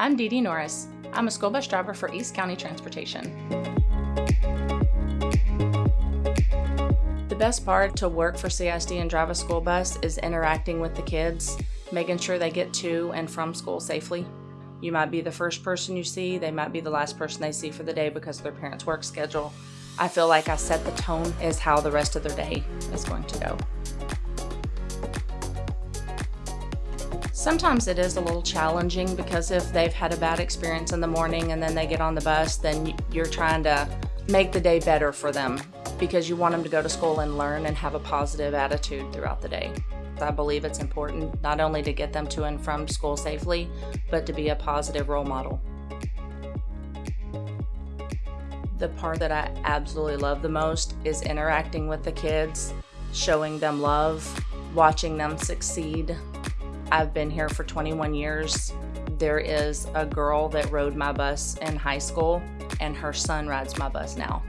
I'm Dee Dee Norris. I'm a school bus driver for East County Transportation. The best part to work for CSD and drive a school bus is interacting with the kids, making sure they get to and from school safely. You might be the first person you see, they might be the last person they see for the day because of their parents' work schedule. I feel like I set the tone as how the rest of their day is going to go. Sometimes it is a little challenging because if they've had a bad experience in the morning and then they get on the bus, then you're trying to make the day better for them because you want them to go to school and learn and have a positive attitude throughout the day. I believe it's important not only to get them to and from school safely, but to be a positive role model. The part that I absolutely love the most is interacting with the kids, showing them love, watching them succeed, I've been here for 21 years. There is a girl that rode my bus in high school and her son rides my bus now.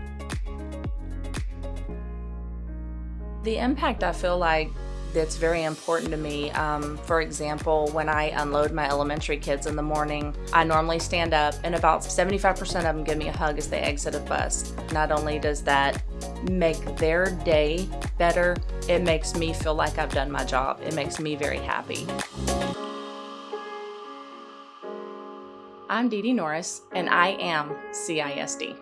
The impact I feel like that's very important to me. Um, for example, when I unload my elementary kids in the morning, I normally stand up and about 75% of them give me a hug as they exit a bus. Not only does that make their day better, it makes me feel like I've done my job. It makes me very happy. I'm Dee Dee Norris, and I am CISD.